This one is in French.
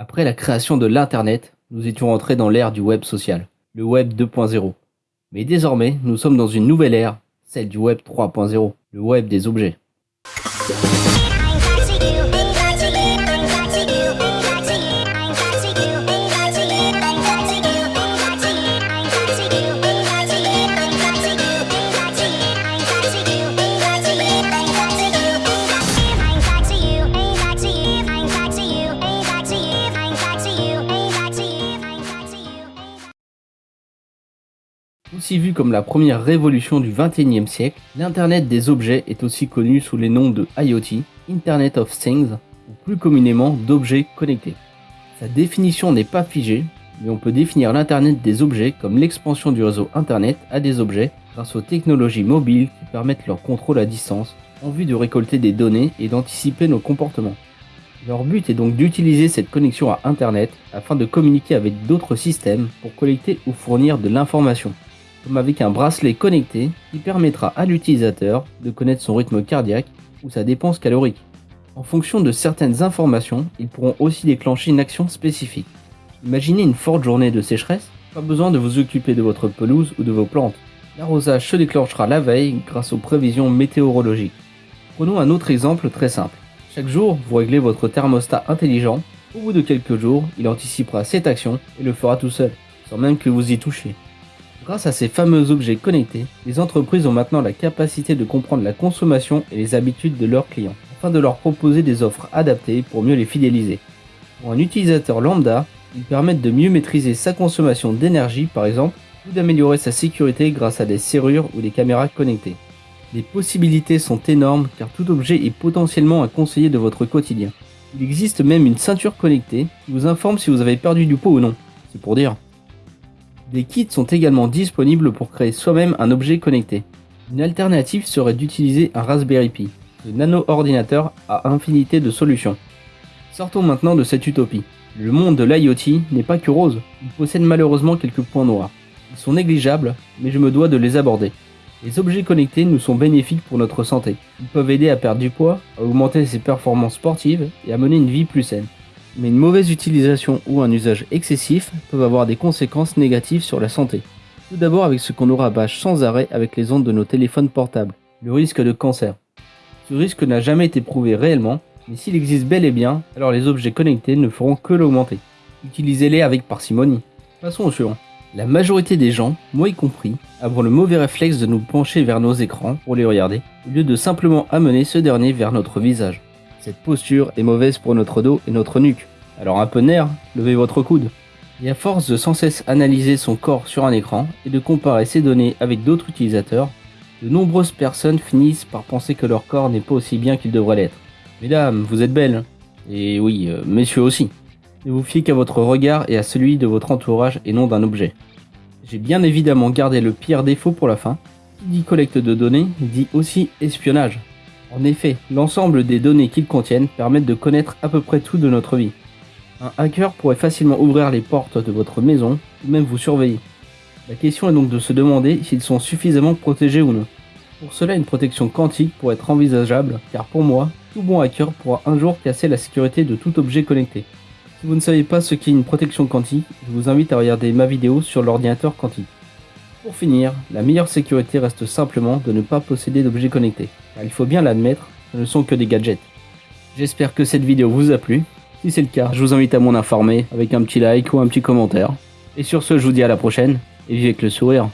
Après la création de l'Internet, nous étions entrés dans l'ère du web social, le web 2.0. Mais désormais, nous sommes dans une nouvelle ère, celle du web 3.0, le web des objets. Aussi vu comme la première révolution du XXIe siècle, l'Internet des objets est aussi connu sous les noms de IoT, Internet of Things, ou plus communément d'objets connectés. Sa définition n'est pas figée, mais on peut définir l'Internet des objets comme l'expansion du réseau Internet à des objets grâce aux technologies mobiles qui permettent leur contrôle à distance en vue de récolter des données et d'anticiper nos comportements. Leur but est donc d'utiliser cette connexion à Internet afin de communiquer avec d'autres systèmes pour collecter ou fournir de l'information comme avec un bracelet connecté qui permettra à l'utilisateur de connaître son rythme cardiaque ou sa dépense calorique. En fonction de certaines informations, ils pourront aussi déclencher une action spécifique. Imaginez une forte journée de sécheresse, pas besoin de vous occuper de votre pelouse ou de vos plantes. L'arrosage se déclenchera la veille grâce aux prévisions météorologiques. Prenons un autre exemple très simple. Chaque jour, vous réglez votre thermostat intelligent. Au bout de quelques jours, il anticipera cette action et le fera tout seul, sans même que vous y touchiez. Grâce à ces fameux objets connectés, les entreprises ont maintenant la capacité de comprendre la consommation et les habitudes de leurs clients, afin de leur proposer des offres adaptées pour mieux les fidéliser. Pour un utilisateur lambda, ils permettent de mieux maîtriser sa consommation d'énergie par exemple, ou d'améliorer sa sécurité grâce à des serrures ou des caméras connectées. Les possibilités sont énormes car tout objet est potentiellement un conseiller de votre quotidien. Il existe même une ceinture connectée qui vous informe si vous avez perdu du poids ou non. C'est pour dire. Des kits sont également disponibles pour créer soi-même un objet connecté. Une alternative serait d'utiliser un Raspberry Pi. Ce nano-ordinateur a infinité de solutions. Sortons maintenant de cette utopie. Le monde de l'IoT n'est pas que rose, il possède malheureusement quelques points noirs. Ils sont négligeables, mais je me dois de les aborder. Les objets connectés nous sont bénéfiques pour notre santé. Ils peuvent aider à perdre du poids, à augmenter ses performances sportives et à mener une vie plus saine mais une mauvaise utilisation ou un usage excessif peuvent avoir des conséquences négatives sur la santé. Tout d'abord avec ce qu'on aura bâche sans arrêt avec les ondes de nos téléphones portables, le risque de cancer. Ce risque n'a jamais été prouvé réellement, mais s'il existe bel et bien, alors les objets connectés ne feront que l'augmenter. Utilisez-les avec parcimonie. Passons au suivant. La majorité des gens, moi y compris, avons le mauvais réflexe de nous pencher vers nos écrans pour les regarder, au lieu de simplement amener ce dernier vers notre visage. Cette posture est mauvaise pour notre dos et notre nuque. Alors un peu nerf, levez votre coude. Et à force de sans cesse analyser son corps sur un écran et de comparer ses données avec d'autres utilisateurs, de nombreuses personnes finissent par penser que leur corps n'est pas aussi bien qu'il devrait l'être. Mesdames, vous êtes belles. Et oui, euh, messieurs aussi. Ne vous fiez qu'à votre regard et à celui de votre entourage et non d'un objet. J'ai bien évidemment gardé le pire défaut pour la fin. Qui dit collecte de données dit aussi espionnage. En effet, l'ensemble des données qu'ils contiennent permettent de connaître à peu près tout de notre vie. Un hacker pourrait facilement ouvrir les portes de votre maison ou même vous surveiller. La question est donc de se demander s'ils sont suffisamment protégés ou non. Pour cela, une protection quantique pourrait être envisageable, car pour moi, tout bon hacker pourra un jour casser la sécurité de tout objet connecté. Si vous ne savez pas ce qu'est une protection quantique, je vous invite à regarder ma vidéo sur l'ordinateur quantique. Pour finir, la meilleure sécurité reste simplement de ne pas posséder d'objets connectés, il faut bien l'admettre, ce ne sont que des gadgets. J'espère que cette vidéo vous a plu. Si c'est le cas, je vous invite à m'en informer avec un petit like ou un petit commentaire. Et sur ce, je vous dis à la prochaine, et vivez avec le sourire.